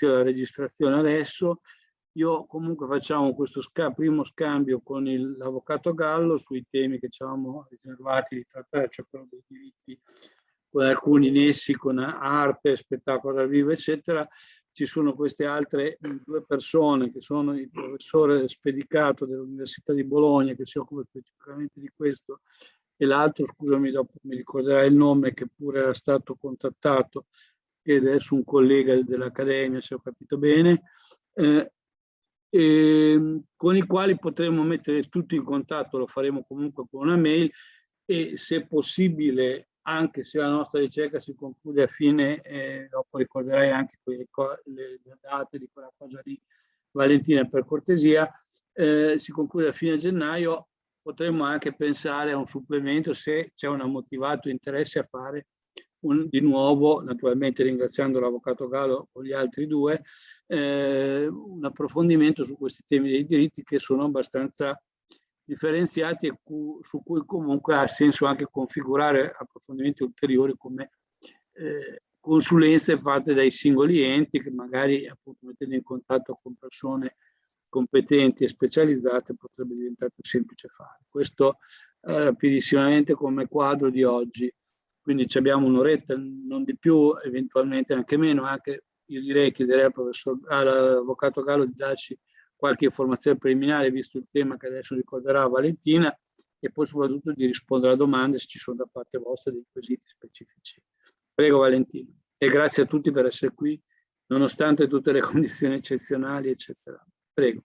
uscire la registrazione adesso. Io comunque facciamo questo sca primo scambio con l'avvocato Gallo sui temi che ci avevamo riservati di trattare, cioè quello dei diritti, con alcuni nessi con arte, spettacolo dal vivo, eccetera. Ci sono queste altre due persone che sono il professore Spedicato dell'Università di Bologna che si occupa specificamente di questo e l'altro, scusami, dopo mi ricorderai il nome, che pure era stato contattato, è adesso un collega dell'Accademia, se ho capito bene, eh, e, con i quali potremo mettere tutti in contatto, lo faremo comunque con una mail e se possibile, anche se la nostra ricerca si conclude a fine, eh, dopo ricorderai anche le, date di quella cosa di Valentina per cortesia, eh, si conclude a fine gennaio, potremmo anche pensare a un supplemento se c'è un motivato interesse a fare un, di nuovo, naturalmente ringraziando l'Avvocato Gallo con gli altri due, eh, un approfondimento su questi temi dei diritti che sono abbastanza differenziati e cu su cui comunque ha senso anche configurare approfondimenti ulteriori come eh, consulenze fatte dai singoli enti che magari appunto mettendo in contatto con persone competenti e specializzate potrebbe diventare più semplice fare. Questo eh, rapidissimamente come quadro di oggi. Quindi abbiamo un'oretta, non di più, eventualmente anche meno, anche io direi chiederei al professor, all'avvocato Gallo di darci qualche informazione preliminare, visto il tema che adesso ricorderà Valentina, e poi soprattutto di rispondere a domande se ci sono da parte vostra dei quesiti specifici. Prego Valentina. E grazie a tutti per essere qui, nonostante tutte le condizioni eccezionali, eccetera. Prego.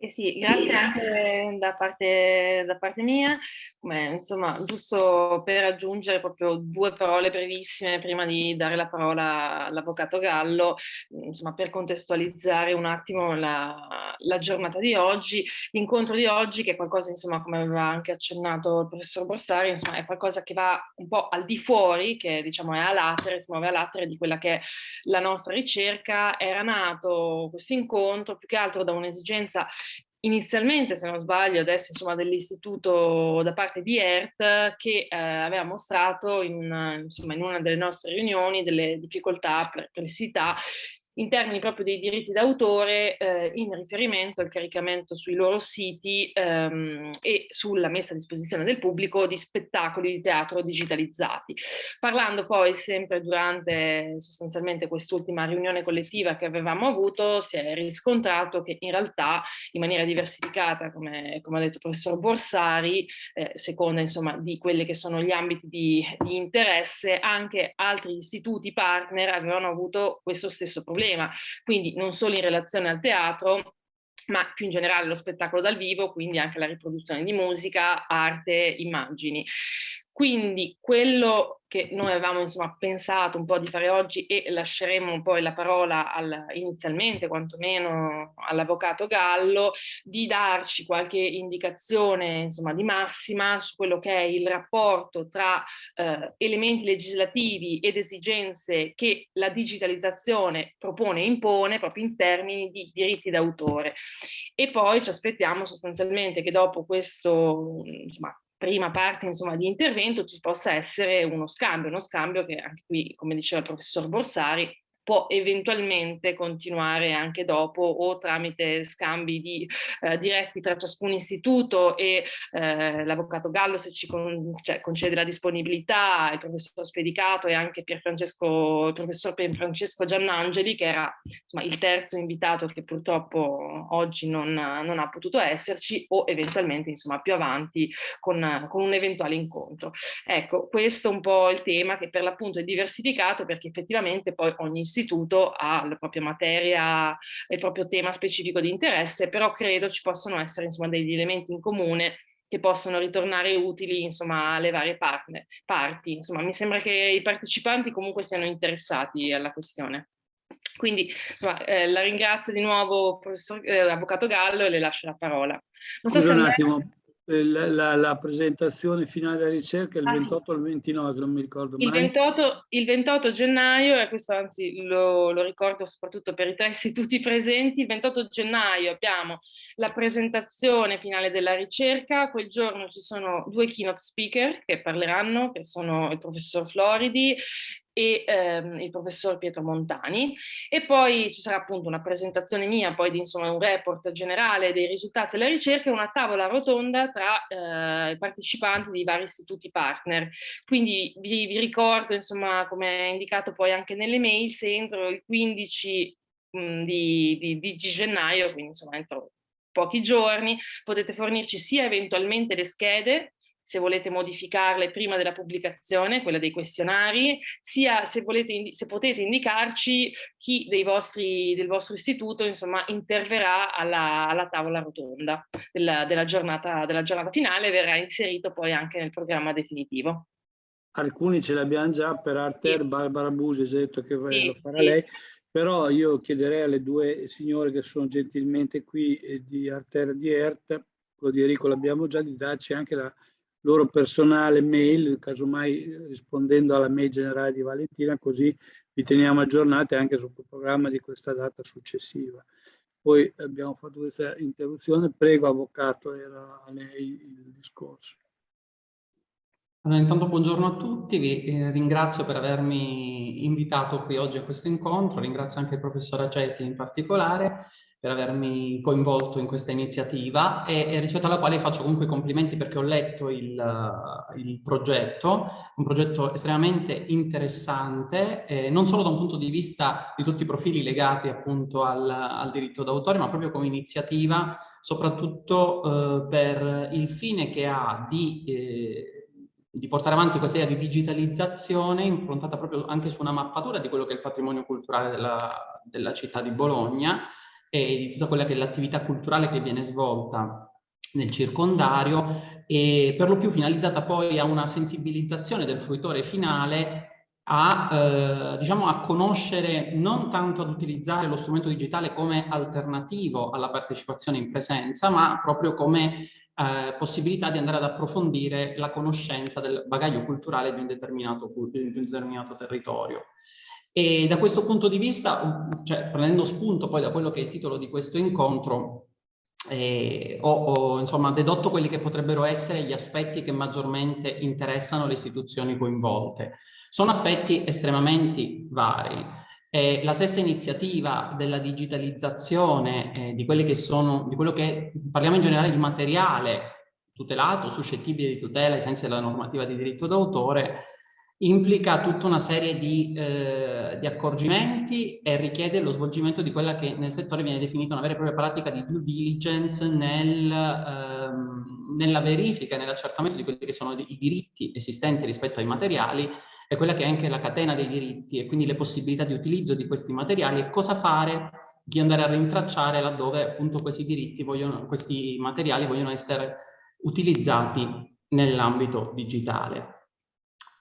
Eh sì, grazie anche da parte, da parte mia. Come, insomma, giusto per aggiungere proprio due parole brevissime prima di dare la parola all'Avvocato Gallo, insomma, per contestualizzare un attimo la, la giornata di oggi. L'incontro di oggi, che è qualcosa, insomma, come aveva anche accennato il professor Borsari, insomma, è qualcosa che va un po' al di fuori, che diciamo è a latere, si muove a latere di quella che è la nostra ricerca. Era nato questo incontro più che altro da un'esigenza inizialmente, se non sbaglio, adesso insomma dell'istituto da parte di ERT che eh, aveva mostrato in, insomma, in una delle nostre riunioni delle difficoltà, perplessità in termini proprio dei diritti d'autore eh, in riferimento al caricamento sui loro siti ehm, e sulla messa a disposizione del pubblico di spettacoli di teatro digitalizzati. Parlando poi sempre durante sostanzialmente quest'ultima riunione collettiva che avevamo avuto si è riscontrato che in realtà in maniera diversificata, come, come ha detto il professor Borsari, eh, seconda insomma di quelli che sono gli ambiti di, di interesse, anche altri istituti partner avevano avuto questo stesso problema problema, quindi non solo in relazione al teatro, ma più in generale lo spettacolo dal vivo, quindi anche la riproduzione di musica, arte, immagini. Quindi quello che noi avevamo insomma, pensato un po' di fare oggi e lasceremo poi la parola al, inizialmente quantomeno all'avvocato Gallo di darci qualche indicazione insomma, di massima su quello che è il rapporto tra eh, elementi legislativi ed esigenze che la digitalizzazione propone e impone proprio in termini di diritti d'autore. E poi ci aspettiamo sostanzialmente che dopo questo insomma, prima parte insomma, di intervento ci possa essere uno scambio, uno scambio che anche qui, come diceva il professor Borsari, può eventualmente continuare anche dopo o tramite scambi di, eh, diretti tra ciascun istituto e eh, l'avvocato Gallo se ci con, cioè, concede la disponibilità, il professor Spedicato e anche Pier Francesco, il professor Pier Francesco Giannangeli che era insomma, il terzo invitato che purtroppo oggi non, non ha potuto esserci o eventualmente insomma, più avanti con, con un eventuale incontro. Ecco, questo è un po' il tema che per l'appunto è diversificato perché effettivamente poi ogni istituto istituto ha la propria materia, il proprio tema specifico di interesse, però credo ci possono essere insomma, degli elementi in comune che possono ritornare utili insomma, alle varie partner, parti. Insomma, mi sembra che i partecipanti comunque siano interessati alla questione. Quindi insomma, eh, la ringrazio di nuovo, professor, eh, Avvocato Gallo, e le lascio la parola. Non so Scusa se un attimo, la, la, la, presentazione finale della ricerca è il ah, 28 o il 29, non mi ricordo il mai. 28, il 28 gennaio, e questo anzi lo, lo, ricordo soprattutto per i tre istituti presenti, il 28 gennaio abbiamo la presentazione finale della ricerca, quel giorno ci sono due keynote speaker che parleranno, che sono il professor Floridi e ehm, il professor Pietro Montani e poi ci sarà appunto una presentazione mia, poi di insomma un report generale dei risultati della ricerca e una tavola rotonda tra eh, i partecipanti di vari istituti partner. Quindi vi, vi ricordo insomma come indicato poi anche nelle mail se entro il 15 mh, di, di, di gennaio, quindi insomma entro pochi giorni, potete fornirci sia eventualmente le schede se volete modificarle prima della pubblicazione, quella dei questionari, sia se, volete, se potete indicarci chi dei vostri, del vostro istituto insomma, interverrà alla, alla tavola rotonda della, della, giornata, della giornata finale verrà inserito poi anche nel programma definitivo. Alcuni ce l'abbiamo già per Arter, sì. Barbara Busi ha detto che sì, lo farà sì. lei, però io chiederei alle due signore che sono gentilmente qui eh, di Arter di ERT, quello di Enrico l'abbiamo già, di darci anche la loro personale mail, casomai rispondendo alla mail generale di Valentina, così vi teniamo aggiornati anche sul programma di questa data successiva. Poi abbiamo fatto questa interruzione, prego Avvocato, era a lei il discorso. Allora, intanto buongiorno a tutti, vi eh, ringrazio per avermi invitato qui oggi a questo incontro, ringrazio anche il professor Acetti in particolare per avermi coinvolto in questa iniziativa e, e, rispetto alla quale faccio comunque complimenti perché ho letto il, il progetto, un progetto estremamente interessante, eh, non solo da un punto di vista di tutti i profili legati appunto al, al diritto d'autore, ma proprio come iniziativa, soprattutto eh, per il fine che ha di... Eh, di portare avanti questa idea di digitalizzazione improntata proprio anche su una mappatura di quello che è il patrimonio culturale della, della città di Bologna e di tutta quella che è l'attività culturale che viene svolta nel circondario e per lo più finalizzata poi a una sensibilizzazione del fruitore finale a, eh, diciamo, a conoscere non tanto ad utilizzare lo strumento digitale come alternativo alla partecipazione in presenza, ma proprio come eh, possibilità di andare ad approfondire la conoscenza del bagaglio culturale di un determinato, di un determinato territorio. E da questo punto di vista, cioè, prendendo spunto poi da quello che è il titolo di questo incontro, eh, ho, ho insomma, dedotto quelli che potrebbero essere gli aspetti che maggiormente interessano le istituzioni coinvolte. Sono aspetti estremamente vari. Eh, la stessa iniziativa della digitalizzazione eh, di, quelli che sono, di quello che parliamo in generale di materiale tutelato, suscettibile di tutela ai sensi della normativa di diritto d'autore, implica tutta una serie di, eh, di, accorgimenti e richiede lo svolgimento di quella che nel settore viene definita una vera e propria pratica di due diligence nel, ehm, nella verifica e nell'accertamento di quelli che sono i diritti esistenti rispetto ai materiali e quella che è anche la catena dei diritti e quindi le possibilità di utilizzo di questi materiali e cosa fare di andare a rintracciare laddove appunto questi diritti vogliono, questi materiali vogliono essere utilizzati nell'ambito digitale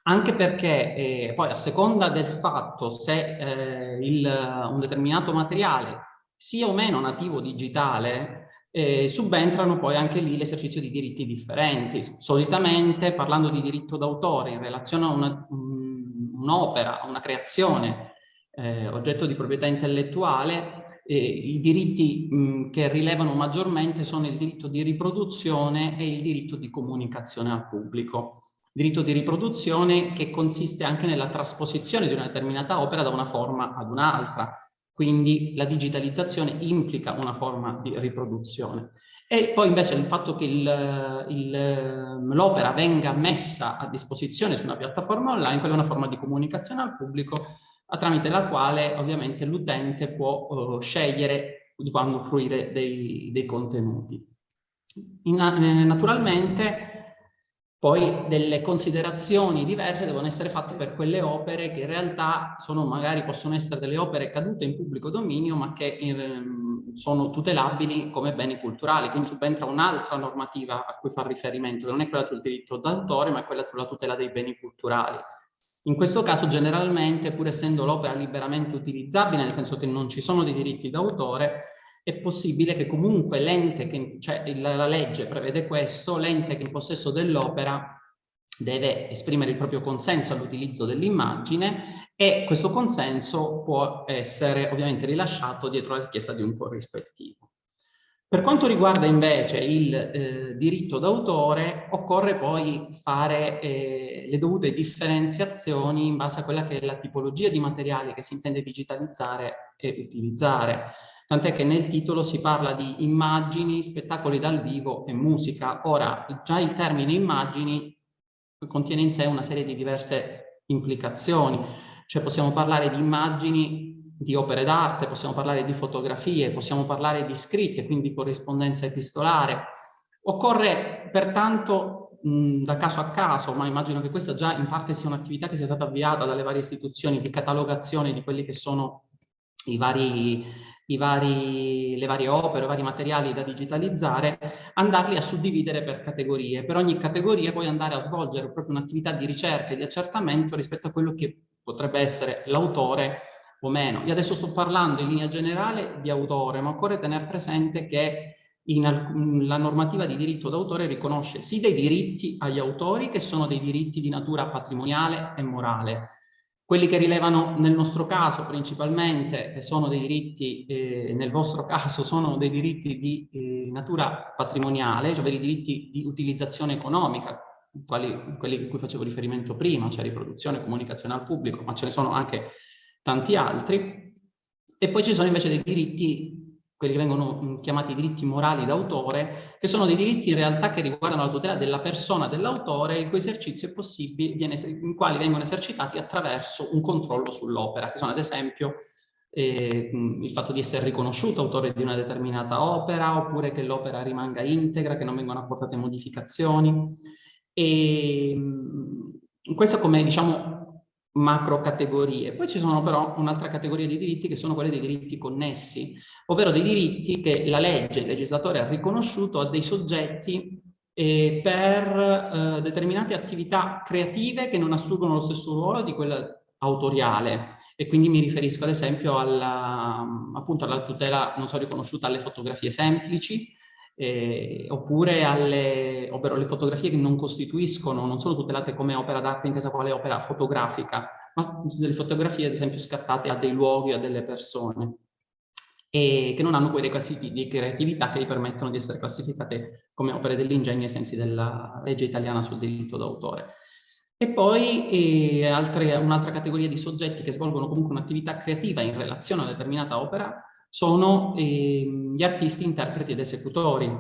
anche perché eh, poi a seconda del fatto se eh, il, un determinato materiale sia o meno nativo digitale, eh, subentrano poi anche lì l'esercizio di diritti differenti. Solitamente parlando di diritto d'autore in relazione a un'opera, un una creazione eh, oggetto di proprietà intellettuale, eh, i diritti mh, che rilevano maggiormente sono il diritto di riproduzione e il diritto di comunicazione al pubblico diritto di riproduzione che consiste anche nella trasposizione di una determinata opera da una forma ad un'altra. Quindi la digitalizzazione implica una forma di riproduzione. E poi invece il fatto che l'opera venga messa a disposizione su una piattaforma online, quella è una forma di comunicazione al pubblico tramite la quale ovviamente l'utente può uh, scegliere di quando fruire dei, dei contenuti. In, eh, naturalmente poi delle considerazioni diverse devono essere fatte per quelle opere che in realtà sono magari possono essere delle opere cadute in pubblico dominio ma che in, sono tutelabili come beni culturali, quindi subentra un'altra normativa a cui fa riferimento, che non è quella sul diritto d'autore ma è quella sulla tutela dei beni culturali. In questo caso generalmente, pur essendo l'opera liberamente utilizzabile, nel senso che non ci sono dei diritti d'autore, è possibile che comunque l'ente, cioè la, la legge prevede questo, l'ente che è in possesso dell'opera deve esprimere il proprio consenso all'utilizzo dell'immagine e questo consenso può essere ovviamente rilasciato dietro la richiesta di un corrispettivo. Per quanto riguarda invece il eh, diritto d'autore, occorre poi fare eh, le dovute differenziazioni in base a quella che è la tipologia di materiale che si intende digitalizzare e utilizzare. Tant'è che nel titolo si parla di immagini, spettacoli dal vivo e musica. Ora, già il termine immagini contiene in sé una serie di diverse implicazioni, cioè possiamo parlare di immagini di opere d'arte, possiamo parlare di fotografie, possiamo parlare di scritte, quindi corrispondenza epistolare. Occorre pertanto mh, da caso a caso, ma immagino che questa già in parte sia un'attività che sia stata avviata dalle varie istituzioni di catalogazione di quelli che sono i vari, vari, le varie opere, i vari materiali da digitalizzare, andarli a suddividere per categorie. Per ogni categoria poi andare a svolgere proprio un'attività di ricerca e di accertamento rispetto a quello che potrebbe essere l'autore o meno. Io adesso sto parlando in linea generale di autore, ma occorre tenere presente che in, la normativa di diritto d'autore riconosce sì dei diritti agli autori che sono dei diritti di natura patrimoniale e morale. Quelli che rilevano nel nostro caso principalmente sono dei diritti, eh, nel vostro caso sono dei diritti di eh, natura patrimoniale, cioè dei diritti di utilizzazione economica, quali, quelli a cui facevo riferimento prima, cioè riproduzione comunicazione al pubblico, ma ce ne sono anche tanti altri, e poi ci sono invece dei diritti, quelli che vengono chiamati diritti morali d'autore, che sono dei diritti in realtà che riguardano la tutela della persona dell'autore, il cui esercizio è possibile, viene, in quali vengono esercitati attraverso un controllo sull'opera, che sono ad esempio eh, il fatto di essere riconosciuto autore di una determinata opera, oppure che l'opera rimanga integra, che non vengono apportate modificazioni. E questo come diciamo macro categorie. Poi ci sono però un'altra categoria di diritti che sono quelle dei diritti connessi, ovvero dei diritti che la legge, il legislatore ha riconosciuto a dei soggetti eh, per eh, determinate attività creative che non assurgono lo stesso ruolo di quella autoriale e quindi mi riferisco ad esempio alla, appunto alla tutela, non so, riconosciuta alle fotografie semplici, eh, oppure alle, le fotografie che non costituiscono, non sono tutelate come opera d'arte intesa quale opera fotografica, ma delle fotografie ad esempio scattate a dei luoghi, a delle persone e che non hanno quei requisiti di creatività che gli permettono di essere classificate come opere dell'ingegno ai sensi della legge italiana sul diritto d'autore. E poi eh, un'altra categoria di soggetti che svolgono comunque un'attività creativa in relazione a una determinata opera sono eh, gli artisti, interpreti ed esecutori,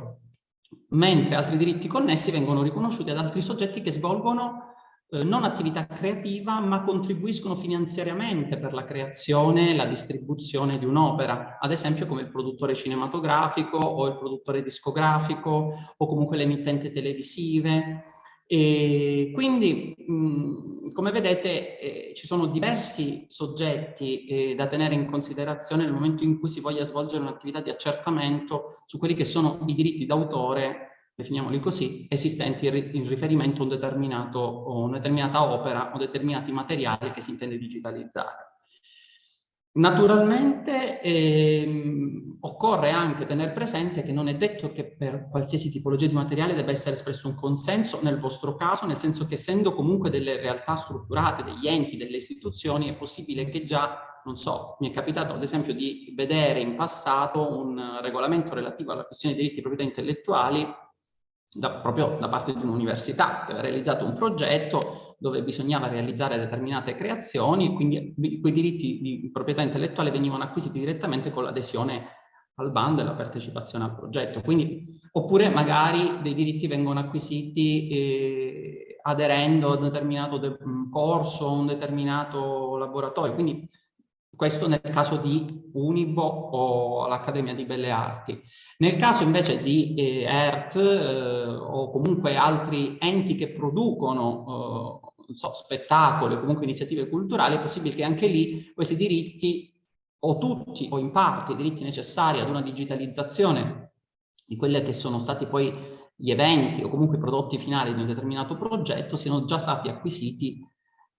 mentre altri diritti connessi vengono riconosciuti ad altri soggetti che svolgono eh, non attività creativa ma contribuiscono finanziariamente per la creazione e la distribuzione di un'opera, ad esempio come il produttore cinematografico o il produttore discografico o comunque le emittenti televisive e quindi, come vedete, eh, ci sono diversi soggetti eh, da tenere in considerazione nel momento in cui si voglia svolgere un'attività di accertamento su quelli che sono i diritti d'autore, definiamoli così, esistenti in riferimento a un una determinata opera o determinati materiali che si intende digitalizzare. Naturalmente ehm, occorre anche tenere presente che non è detto che per qualsiasi tipologia di materiale debba essere espresso un consenso nel vostro caso, nel senso che essendo comunque delle realtà strutturate, degli enti, delle istituzioni, è possibile che già, non so, mi è capitato ad esempio di vedere in passato un regolamento relativo alla questione dei diritti di proprietà intellettuali da, proprio da parte di un'università che aveva realizzato un progetto dove bisognava realizzare determinate creazioni, quindi quei diritti di proprietà intellettuale venivano acquisiti direttamente con l'adesione al bando e la partecipazione al progetto. Quindi, oppure magari dei diritti vengono acquisiti eh, aderendo a un determinato corso, a un determinato laboratorio. Quindi questo nel caso di Unibo o l'Accademia di Belle Arti. Nel caso invece di eh, ERT eh, o comunque altri enti che producono eh, so, spettacoli o comunque iniziative culturali, è possibile che anche lì questi diritti o tutti o in parte i diritti necessari ad una digitalizzazione di quelli che sono stati poi gli eventi o comunque i prodotti finali di un determinato progetto siano già stati acquisiti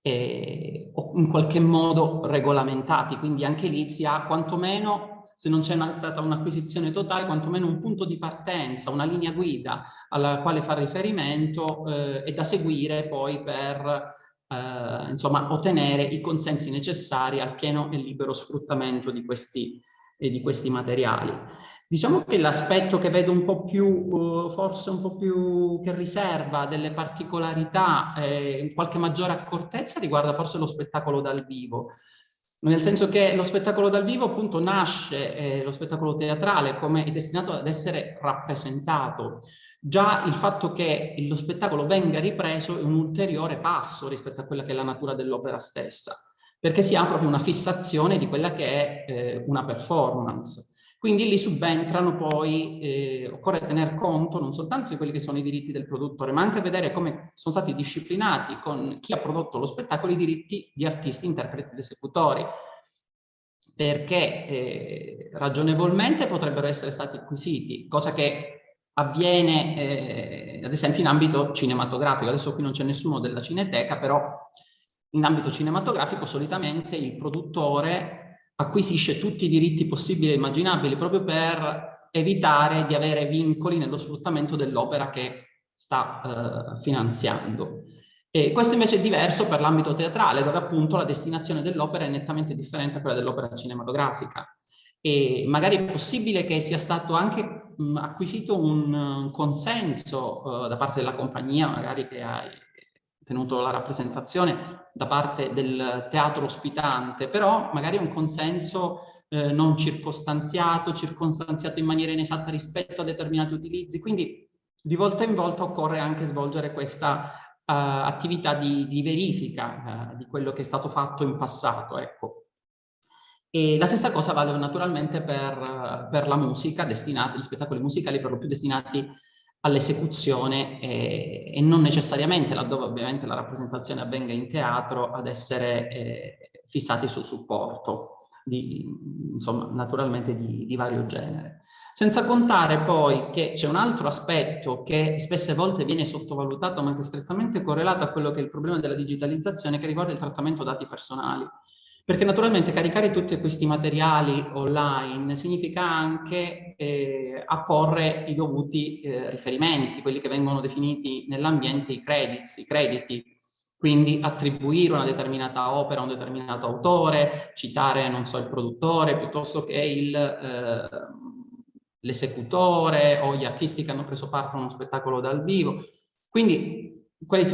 eh, in qualche modo regolamentati, quindi anche lì si ha quantomeno, se non c'è stata un'acquisizione totale, quantomeno un punto di partenza, una linea guida alla quale fare riferimento eh, e da seguire poi per eh, insomma, ottenere i consensi necessari al pieno e libero sfruttamento di questi, eh, di questi materiali. Diciamo che l'aspetto che vedo un po' più, uh, forse un po' più che riserva delle particolarità eh, qualche maggiore accortezza riguarda forse lo spettacolo dal vivo. Nel senso che lo spettacolo dal vivo appunto nasce, eh, lo spettacolo teatrale, come è destinato ad essere rappresentato. Già il fatto che lo spettacolo venga ripreso è un ulteriore passo rispetto a quella che è la natura dell'opera stessa, perché si ha proprio una fissazione di quella che è eh, una performance. Quindi lì subentrano poi, eh, occorre tener conto non soltanto di quelli che sono i diritti del produttore, ma anche vedere come sono stati disciplinati con chi ha prodotto lo spettacolo i diritti di artisti, interpreti ed esecutori, perché eh, ragionevolmente potrebbero essere stati acquisiti, cosa che avviene eh, ad esempio in ambito cinematografico. Adesso qui non c'è nessuno della Cineteca, però in ambito cinematografico solitamente il produttore acquisisce tutti i diritti possibili e immaginabili proprio per evitare di avere vincoli nello sfruttamento dell'opera che sta eh, finanziando. E questo invece è diverso per l'ambito teatrale, dove appunto la destinazione dell'opera è nettamente differente da quella dell'opera cinematografica. E magari è possibile che sia stato anche mh, acquisito un consenso uh, da parte della compagnia, magari che ha tenuto la rappresentazione da parte del teatro ospitante, però magari un consenso eh, non circostanziato, circostanziato in maniera inesatta rispetto a determinati utilizzi, quindi di volta in volta occorre anche svolgere questa uh, attività di, di verifica uh, di quello che è stato fatto in passato. Ecco. E la stessa cosa vale naturalmente per, per la musica, destinati, gli spettacoli musicali per lo più destinati all'esecuzione e, e, non necessariamente, laddove ovviamente la rappresentazione avvenga in teatro, ad essere eh, fissati sul supporto, di, insomma, naturalmente di, di vario genere. Senza contare poi che c'è un altro aspetto che spesse volte viene sottovalutato ma che è strettamente correlato a quello che è il problema della digitalizzazione che riguarda il trattamento dati personali. Perché naturalmente caricare tutti questi materiali online significa anche eh, apporre i dovuti eh, riferimenti, quelli che vengono definiti nell'ambiente i credits, i crediti, quindi attribuire una determinata opera a un determinato autore, citare, non so, il produttore, piuttosto che eh, l'esecutore o gli artisti che hanno preso parte a uno spettacolo dal vivo. Quindi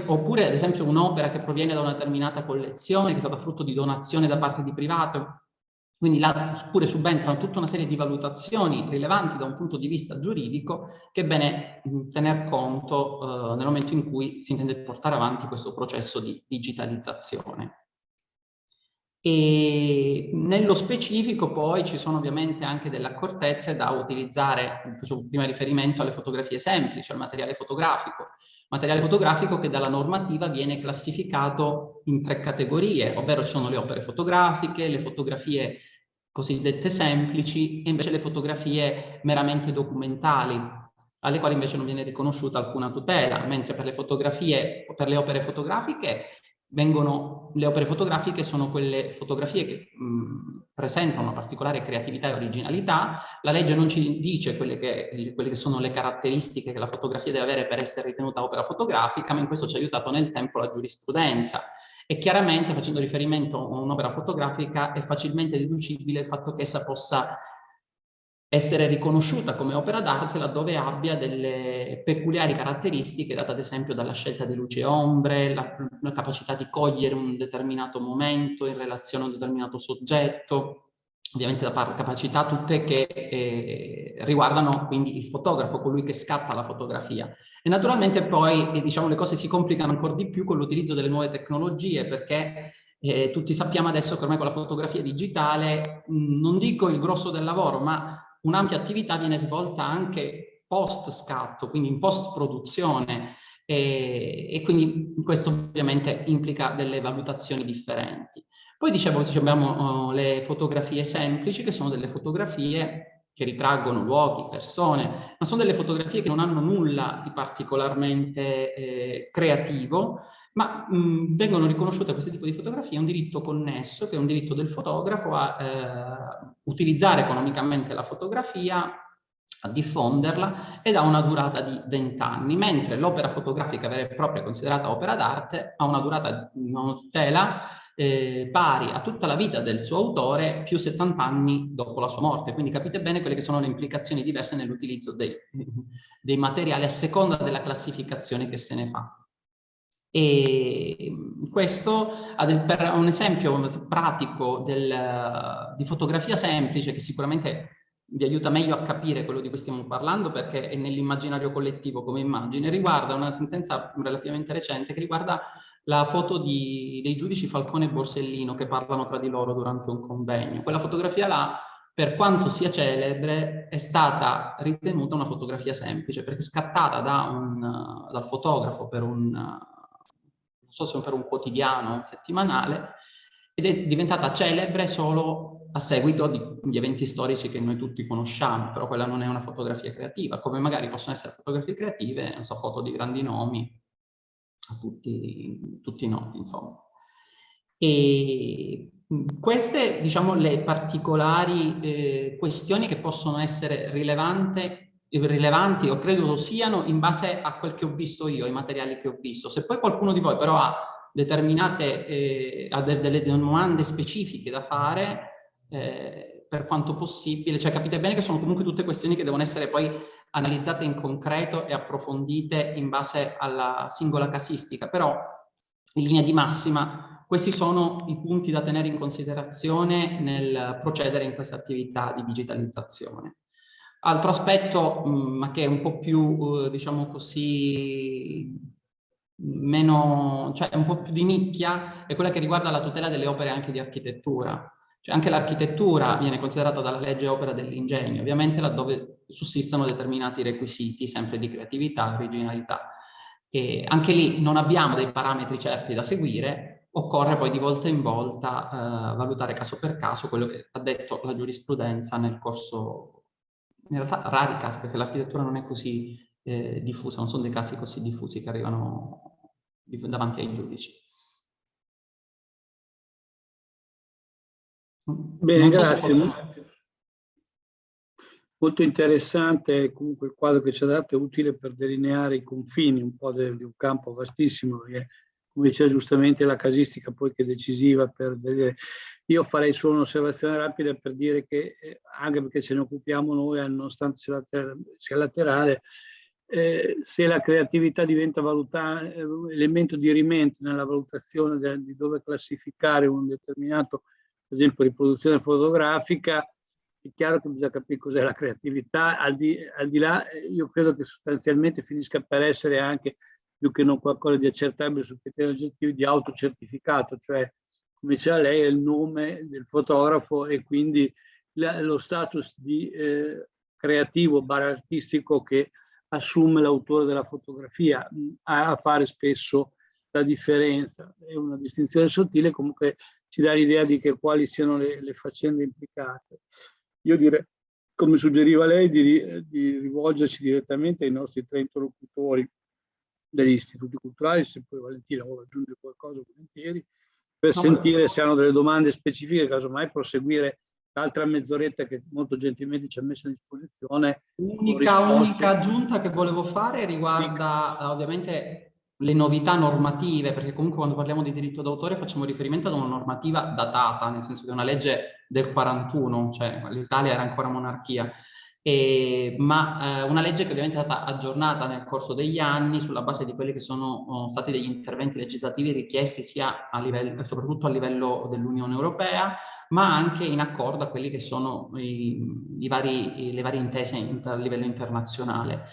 oppure ad esempio un'opera che proviene da una determinata collezione, che è stata frutto di donazione da parte di privato, quindi là pure subentrano tutta una serie di valutazioni rilevanti da un punto di vista giuridico che è bene tener conto eh, nel momento in cui si intende portare avanti questo processo di digitalizzazione. E nello specifico poi ci sono ovviamente anche delle accortezze da utilizzare, facevo prima riferimento alle fotografie semplici, al materiale fotografico, materiale fotografico che dalla normativa viene classificato in tre categorie, ovvero ci sono le opere fotografiche, le fotografie cosiddette semplici e invece le fotografie meramente documentali, alle quali invece non viene riconosciuta alcuna tutela, mentre per le per le opere fotografiche vengono, le opere fotografiche sono quelle fotografie che mh, presentano una particolare creatività e originalità. La legge non ci dice quelle che, quelle che, sono le caratteristiche che la fotografia deve avere per essere ritenuta opera fotografica, ma in questo ci ha aiutato nel tempo la giurisprudenza. E chiaramente, facendo riferimento a un'opera fotografica, è facilmente deducibile il fatto che essa possa essere riconosciuta come opera d'arte laddove abbia delle peculiari caratteristiche date ad esempio dalla scelta di luce e ombre, la, la, capacità di cogliere un determinato momento in relazione a un determinato soggetto, ovviamente la capacità tutte che eh, riguardano quindi il fotografo, colui che scatta la fotografia. E naturalmente poi eh, diciamo, le cose si complicano ancora di più con l'utilizzo delle nuove tecnologie perché eh, tutti sappiamo adesso che ormai con la fotografia digitale, mh, non dico il grosso del lavoro, ma un'ampia attività viene svolta anche post scatto, quindi in post produzione e, e, quindi questo ovviamente implica delle valutazioni differenti. Poi dicevo, abbiamo uh, le fotografie semplici che sono delle fotografie che ritraggono luoghi, persone, ma sono delle fotografie che non hanno nulla di particolarmente eh, creativo, ma mh, vengono riconosciute a questo tipo di fotografie un diritto connesso, che è un diritto del fotografo a eh, utilizzare economicamente la fotografia, a diffonderla ed ha una durata di 20 anni, mentre l'opera fotografica vera e propria considerata opera d'arte ha una durata, una tutela eh, pari a tutta la vita del suo autore più 70 anni dopo la sua morte. Quindi capite bene quelle che sono le implicazioni diverse nell'utilizzo dei, dei materiali a seconda della classificazione che se ne fa. E questo per un esempio pratico del, di fotografia semplice che sicuramente vi aiuta meglio a capire quello di cui stiamo parlando perché è nell'immaginario collettivo come immagine, riguarda una sentenza relativamente recente che riguarda la foto di, dei giudici Falcone e Borsellino che parlano tra di loro durante un convegno. Quella fotografia là, per quanto sia celebre, è stata ritenuta una fotografia semplice perché scattata da un, dal fotografo per un so se per un quotidiano settimanale, ed è diventata celebre solo a seguito di, di, eventi storici che noi tutti conosciamo, però quella non è una fotografia creativa, come magari possono essere fotografie creative, non so, foto di grandi nomi, a tutti, tutti noti, insomma. E queste, diciamo, le particolari eh, questioni che possono essere rilevanti rilevanti o credo siano in base a quel che ho visto io, ai materiali che ho visto. Se poi qualcuno di voi però ha determinate, eh, ha de delle domande specifiche da fare, eh, per quanto possibile, cioè capite bene che sono comunque tutte questioni che devono essere poi analizzate in concreto e approfondite in base alla singola casistica, però in linea di massima questi sono i punti da tenere in considerazione nel procedere in questa attività di digitalizzazione. Altro aspetto, mm, ma che è un po' più, eh, diciamo così, meno, cioè un po' più di nicchia, è quella che riguarda la tutela delle opere anche di architettura. Cioè anche l'architettura viene considerata dalla legge opera dell'ingegno, ovviamente laddove sussistono determinati requisiti, sempre di creatività, originalità. E anche lì non abbiamo dei parametri certi da seguire, occorre poi di volta in volta eh, valutare caso per caso quello che ha detto la giurisprudenza nel corso in realtà rari casi, perché l'architettura non è così eh, diffusa, non sono dei casi così diffusi che arrivano davanti ai giudici. Bene, grazie. So Molto interessante, comunque il quadro che ci ha dato è utile per delineare i confini un po' di un campo vastissimo, perché come diceva giustamente la casistica poi che è decisiva per vedere. Io farei solo un'osservazione rapida per dire che eh, anche perché ce ne occupiamo noi, eh, nonostante sia, later sia laterale, eh, se la creatività diventa eh, elemento di rimente nella valutazione di dove classificare un determinato, per esempio, riproduzione fotografica, è chiaro che bisogna capire cos'è la creatività, al di, al di là io credo che sostanzialmente finisca per essere anche più che non qualcosa di accertabile su criteri oggettivi, di autocertificato, cioè diceva lei è il nome del fotografo e quindi la, lo status di eh, creativo, bar artistico che assume l'autore della fotografia a, a fare spesso la differenza. È una distinzione sottile, comunque ci dà l'idea di che quali siano le, le, faccende implicate. Io direi, come suggeriva lei, di, di rivolgerci direttamente ai nostri tre interlocutori degli istituti culturali, se poi Valentina vuole aggiungere qualcosa volentieri, per no, sentire no. se hanno delle domande specifiche, casomai proseguire l'altra mezz'oretta che molto gentilmente ci ha messo a disposizione. L'unica unica aggiunta che volevo fare riguarda sì. ovviamente le novità normative, perché comunque quando parliamo di diritto d'autore facciamo riferimento ad una normativa datata, nel senso che è una legge del 41, cioè l'Italia era ancora monarchia, e, ma eh, una legge che ovviamente è stata aggiornata nel corso degli anni sulla base di quelli che sono oh, stati degli interventi legislativi richiesti sia a livello, soprattutto a livello dell'Unione Europea, ma anche in accordo a quelli che sono i, i vari, le varie intese a livello internazionale.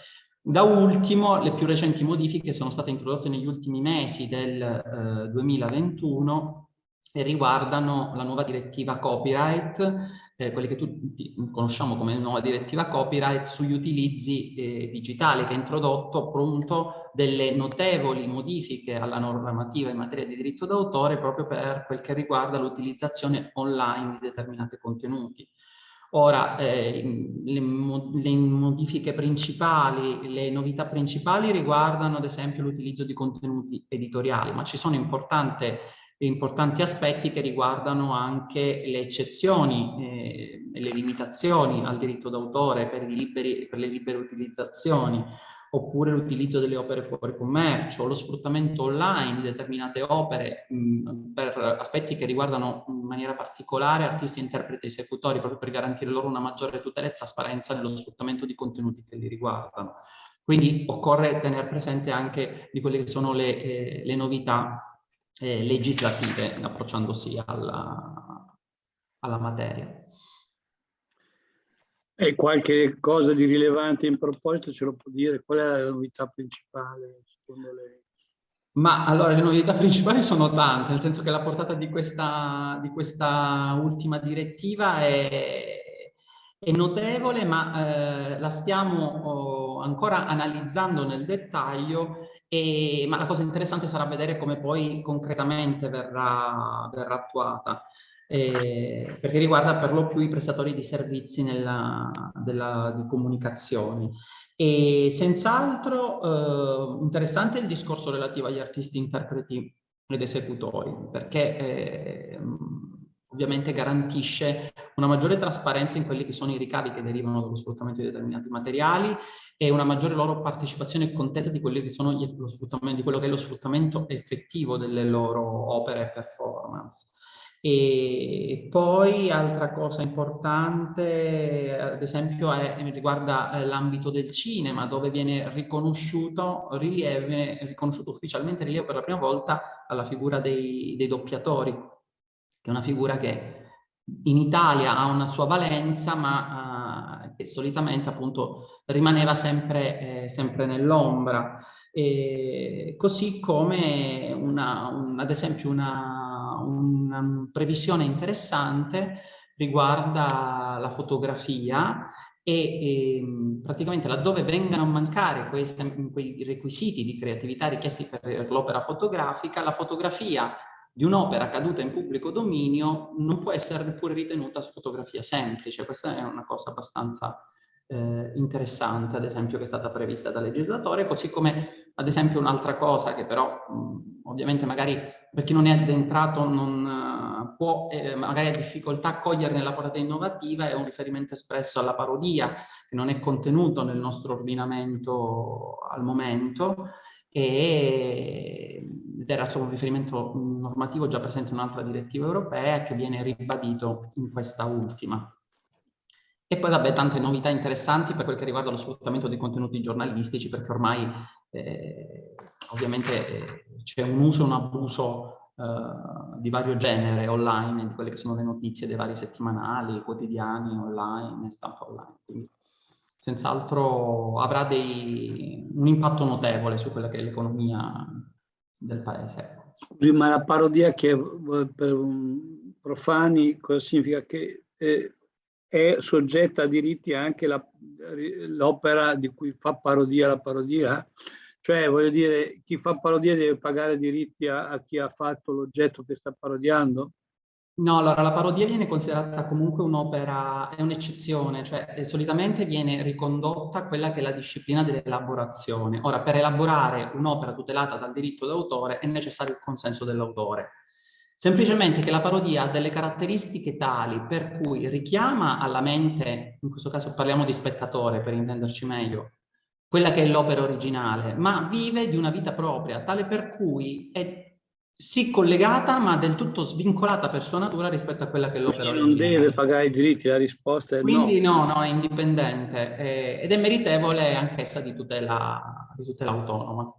Da ultimo, le più recenti modifiche sono state introdotte negli ultimi mesi del eh, 2021 e riguardano la nuova direttiva copyright eh, quelli che tutti conosciamo come nuova direttiva copyright sugli utilizzi eh, digitali che ha introdotto appunto delle notevoli modifiche alla normativa in materia di diritto d'autore proprio per quel che riguarda l'utilizzazione online di determinati contenuti. Ora, eh, le, le, modifiche principali, le novità principali riguardano ad esempio l'utilizzo di contenuti editoriali, ma ci sono importanti importanti aspetti che riguardano anche le eccezioni eh, e le limitazioni al diritto d'autore per, per, le libere utilizzazioni oppure l'utilizzo delle opere fuori commercio, lo sfruttamento online di determinate opere mh, per aspetti che riguardano in maniera particolare artisti, interpreti e esecutori, proprio per garantire loro una maggiore tutela e trasparenza nello sfruttamento di contenuti che li riguardano. Quindi occorre tenere presente anche di quelle che sono le, eh, le novità eh, legislative approcciandosi alla, alla materia. E qualche cosa di rilevante in proposito ce lo può dire? Qual è la novità principale secondo lei? Ma allora le novità principali sono tante, nel senso che la portata di questa, di questa ultima direttiva è, è notevole, ma eh, la stiamo oh, ancora analizzando nel dettaglio, e, ma la cosa interessante sarà vedere come poi concretamente verrà, verrà attuata eh, perché riguarda per lo più i prestatori di servizi nella, della, di comunicazioni. E senz'altro eh, interessante il discorso relativo agli artisti, interpreti ed esecutori, perché eh, ovviamente garantisce una maggiore trasparenza in quelli che sono i ricavi che derivano dallo sfruttamento di determinati materiali e una maggiore loro partecipazione e contezza di, che sono gli, lo di quello che è lo sfruttamento effettivo delle loro opere e performance. E poi altra cosa importante, ad esempio, è, riguarda eh, l'ambito del cinema, dove viene riconosciuto, rilievo, riconosciuto ufficialmente rilievo per la prima volta alla figura dei, dei doppiatori, che è una figura che in Italia ha una sua valenza, ma uh, che solitamente appunto rimaneva sempre, eh, sempre nell'ombra. così come una, un, ad esempio una una previsione interessante riguarda la fotografia e, e ehm, praticamente laddove vengano a mancare quei, quei requisiti di creatività richiesti per l'opera fotografica, la fotografia di un'opera caduta in pubblico dominio non può essere neppure ritenuta fotografia semplice. Questa è una cosa abbastanza eh, interessante, ad esempio, che è stata prevista dal legislatore, così come, ad esempio, un'altra cosa che però, mh, ovviamente, magari per chi non è addentrato non uh, può, eh, magari ha difficoltà a cogliere nella portata innovativa, è un riferimento espresso alla parodia, che non è contenuto nel nostro ordinamento al momento, e, ed era solo un riferimento normativo già presente in un'altra direttiva europea che viene ribadito in questa ultima. E poi vabbè tante novità interessanti per quel che riguarda lo sfruttamento dei contenuti giornalistici perché ormai eh, ovviamente eh, c'è un uso e un abuso eh, di vario genere online di quelle che sono le notizie dei vari settimanali, quotidiani online, stampa online. Quindi senz'altro avrà dei, un impatto notevole su quella che è l'economia del paese. Scusi, ma la parodia che per profani cosa significa? Che eh, è soggetta a diritti anche l'opera di cui fa parodia la parodia? Cioè, voglio dire, chi fa parodia deve pagare diritti a, a chi ha fatto l'oggetto che sta parodiando? No, allora la parodia viene considerata comunque un'opera, è un'eccezione, cioè eh, solitamente viene ricondotta quella che è la disciplina dell'elaborazione. Ora, per elaborare un'opera tutelata dal diritto d'autore è necessario il consenso dell'autore. Semplicemente che la parodia ha delle caratteristiche tali per cui richiama alla mente, in questo caso parliamo di spettatore per intenderci meglio, quella che è l'opera originale, ma vive di una vita propria, tale per cui è sì collegata ma del tutto svincolata per sua natura rispetto a quella che è l'opera originale. Non deve pagare i diritti, la risposta è Quindi no. no, no, è indipendente eh, ed è meritevole anch'essa di tutela, di tutela autonoma.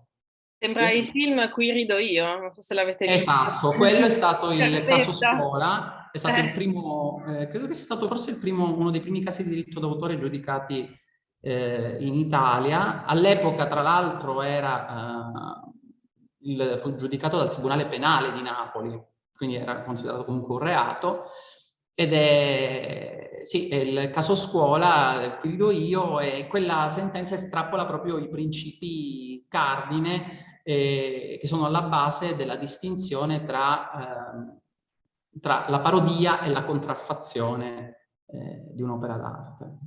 Sembra il film Qui rido io, non so se l'avete visto. Esatto, quello è stato il caso scuola, è stato eh. il primo, eh, credo che sia stato forse il primo, uno dei primi casi di diritto d'autore giudicati eh, in Italia. All'epoca, tra l'altro, era eh, il, fu giudicato dal Tribunale Penale di Napoli, quindi era considerato comunque un reato. Ed è, sì, è il caso scuola, qui rido io, e quella sentenza estrapola proprio i principi cardine eh, che sono alla base della distinzione tra, eh, tra la parodia e la contraffazione eh, di un'opera d'arte.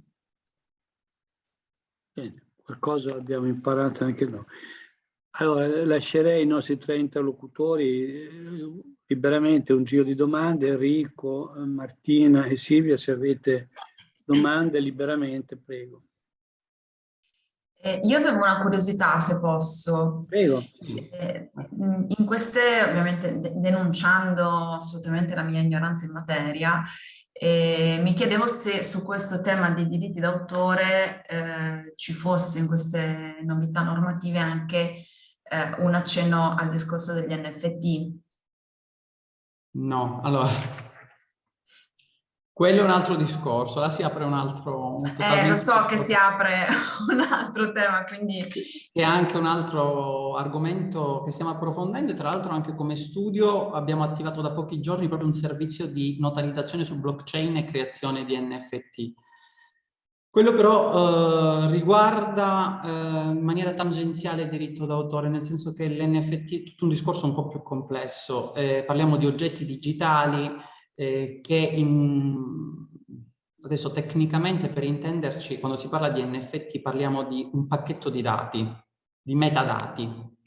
Bene, qualcosa abbiamo imparato anche noi. Allora, lascerei i nostri tre interlocutori eh, liberamente un giro di domande. Enrico, Martina e Silvia, se avete domande liberamente, prego. Eh, io avevo una curiosità, se posso. Prego. Eh, in queste, ovviamente, de denunciando assolutamente la mia ignoranza in materia, eh, mi chiedevo se su questo tema dei diritti d'autore eh, ci fosse in queste novità normative anche eh, un accenno al discorso degli NFT. No, allora, quello è un altro discorso, là si apre un altro... Un eh, lo so che si apre un altro tema, quindi... È anche un altro argomento che stiamo approfondendo e tra l'altro anche come studio abbiamo attivato da pochi giorni proprio un servizio di notarizzazione su blockchain e creazione di NFT. Quello però eh, riguarda eh, in maniera tangenziale il diritto d'autore, nel senso che l'NFT è tutto un discorso un po' più complesso. Eh, parliamo di oggetti digitali, eh, che in, adesso tecnicamente per intenderci, quando si parla di NFT parliamo di un pacchetto di dati, di metadati,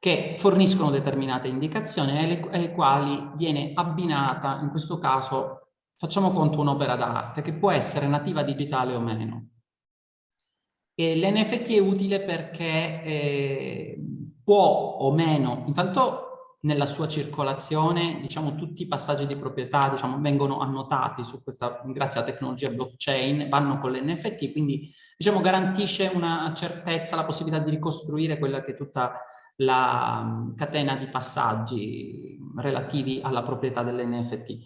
che forniscono determinate indicazioni alle, quali viene abbinata, in questo caso, facciamo conto un'opera d'arte, che può essere nativa digitale o meno. L'NFT è utile perché eh, può o meno, intanto nella sua circolazione, diciamo, tutti i passaggi di proprietà, diciamo, vengono annotati questa, grazie alla tecnologia blockchain, vanno con l'NFT, quindi, diciamo, garantisce una certezza, la possibilità di ricostruire quella che è tutta la mm, catena di passaggi relativi alla proprietà dell'NFT.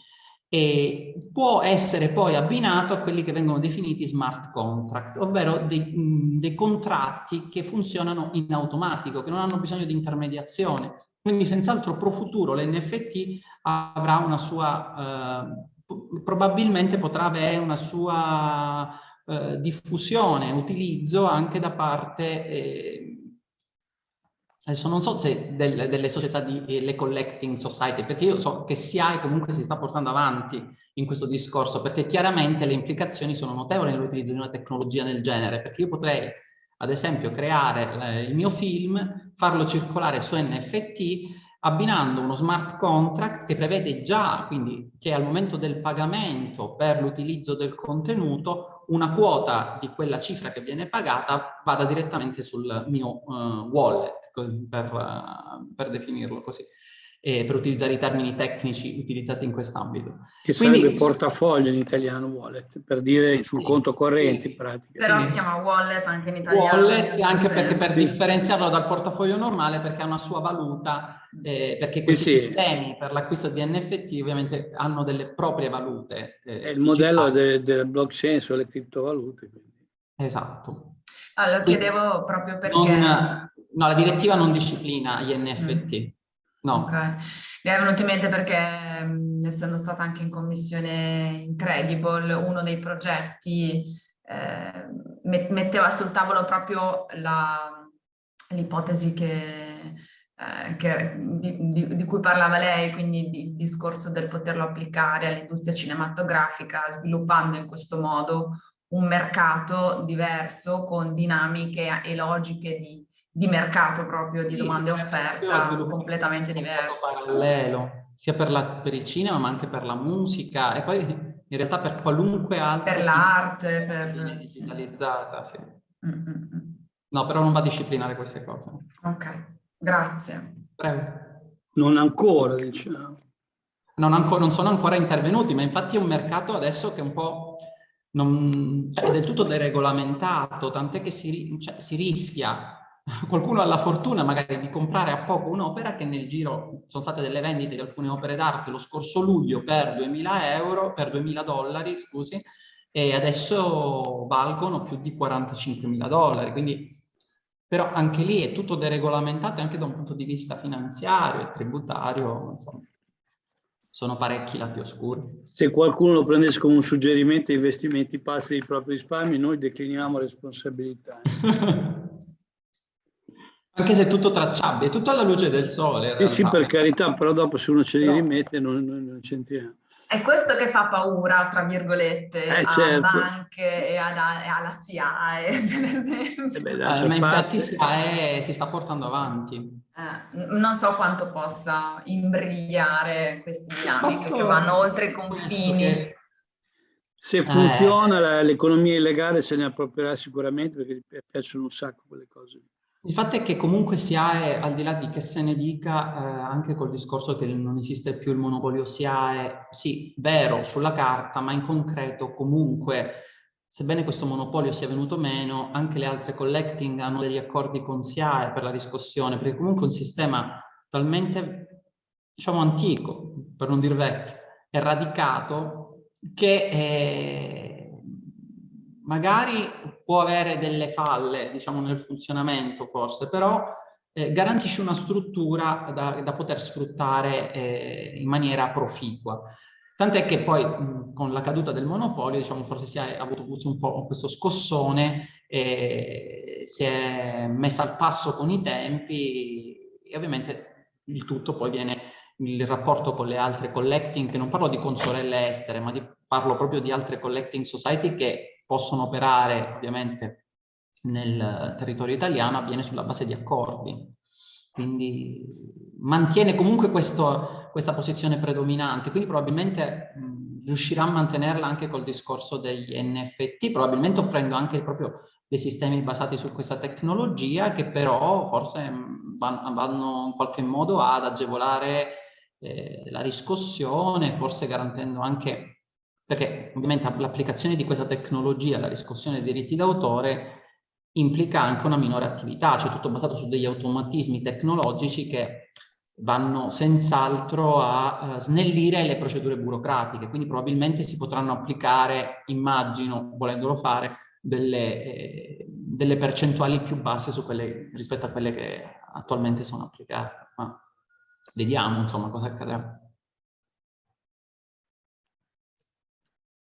E può essere poi abbinato a quelli che vengono definiti smart contract, ovvero dei, dei contratti che funzionano in automatico, che non hanno bisogno di intermediazione, quindi senz'altro pro futuro l'NFT avrà una sua, eh, probabilmente potrà avere una sua eh, diffusione, utilizzo anche da parte, eh, adesso non so se del, delle società di le collecting society, perché io so che SIAE comunque si sta portando avanti in questo discorso, perché chiaramente le implicazioni sono notevoli nell'utilizzo di una tecnologia del genere, perché io potrei ad esempio creare il mio film, farlo circolare su NFT abbinando uno smart contract che prevede già, quindi che al momento del pagamento per l'utilizzo del contenuto, una quota di quella cifra che viene pagata vada direttamente sul mio uh, wallet, per, uh, per definirlo così eh, per utilizzare i termini tecnici utilizzati in quest'ambito. Che Quindi, sarebbe portafoglio in italiano wallet, per dire sul sì, conto corrente sì. in pratica. Però si chiama wallet anche in italiano. Wallet anche perché per differenziarlo dal portafoglio normale perché ha una sua valuta, eh, perché questi sistemi per l'acquisto di NFT ovviamente hanno delle proprie valute. Eh, È il modello del de blockchain sulle criptovalute. Quindi. Esatto. Allora, chiedevo proprio perché... Non, no, la direttiva non disciplina gli NFT. Mm. No. Okay. Mi è venuto in mente perché, essendo stata anche in commissione Incredible, uno dei progetti eh, metteva sul tavolo proprio l'ipotesi che, eh, che di, di, di, cui parlava lei, quindi il discorso del poterlo applicare all'industria cinematografica, sviluppando in questo modo un mercato diverso con dinamiche e logiche di di mercato proprio, di domande e offerta completamente diverse. parallelo, sia per, la, per, il cinema ma anche per la musica e poi in realtà per qualunque altro... Per l'arte, per... digitalizzata, sì. Mm -mm. No, però non va a disciplinare queste cose. Ok, grazie. Prego. Non ancora, diciamo. Non, ancora, non sono ancora intervenuti, ma infatti è un mercato adesso che è un po'... Non, cioè, è del tutto deregolamentato, tant'è che si, cioè, si rischia qualcuno ha la fortuna magari di comprare a poco un'opera che nel giro sono state delle vendite di alcune opere d'arte lo scorso luglio per 2000 euro, per 2000 dollari, scusi, e adesso valgono più di 45 mila dollari, quindi però anche lì è tutto deregolamentato anche da un punto di vista finanziario e tributario, insomma, sono parecchi lati oscuri. Se qualcuno lo prendesse come un suggerimento investimenti passi dei propri risparmi, noi decliniamo responsabilità. Anche se è tutto tracciabile, è tutto alla luce del sole. Sì, sì, per carità, però dopo se uno ce li rimette non, non, non c'entriamo. È questo che fa paura, tra virgolette, eh, a certo. banche e, ad, e, alla SIAE, per esempio. Eh beh, eh, ma infatti SIAE si sta portando avanti. Eh, non so quanto possa imbrigliare queste dinamiche che vanno oltre i confini. Se funziona eh, l'economia illegale se ne approprierà sicuramente perché piacciono un sacco quelle cose. Il fatto è che comunque si ha, al di là di che se ne dica, eh, anche col discorso che non esiste più il monopolio SIAE, sì, vero sulla carta, ma in concreto comunque, sebbene questo monopolio sia venuto meno, anche le altre collecting hanno degli accordi con SIAE per la riscossione, perché comunque è un sistema talmente, diciamo, antico, per non dire vecchio, è radicato, che... Eh, magari può avere delle falle, diciamo, nel funzionamento forse, però eh, garantisce una struttura da, da poter sfruttare eh, in maniera proficua. Tant'è che poi mh, con la caduta del monopolio, diciamo, forse si è avuto un po' questo scossone, e si è messa al passo con i tempi e ovviamente il tutto poi viene il rapporto con le altre collecting, non parlo di consorelle estere, ma di, parlo proprio di altre collecting society che possono operare ovviamente nel territorio italiano avviene sulla base di accordi. Quindi mantiene comunque questo, questa posizione predominante, quindi probabilmente mh, riuscirà a mantenerla anche col discorso degli NFT, probabilmente offrendo anche proprio dei sistemi basati su questa tecnologia che però forse vanno, in qualche modo ad agevolare eh, la riscossione, forse garantendo anche perché ovviamente l'applicazione di questa tecnologia alla riscossione dei diritti d'autore implica anche una minore attività, cioè tutto basato su degli automatismi tecnologici che vanno senz'altro a uh, snellire le procedure burocratiche, quindi probabilmente si potranno applicare, immagino, volendolo fare, delle, eh, delle percentuali più basse quelle, rispetto a quelle che attualmente sono applicate. Ma vediamo, insomma, cosa accadrà.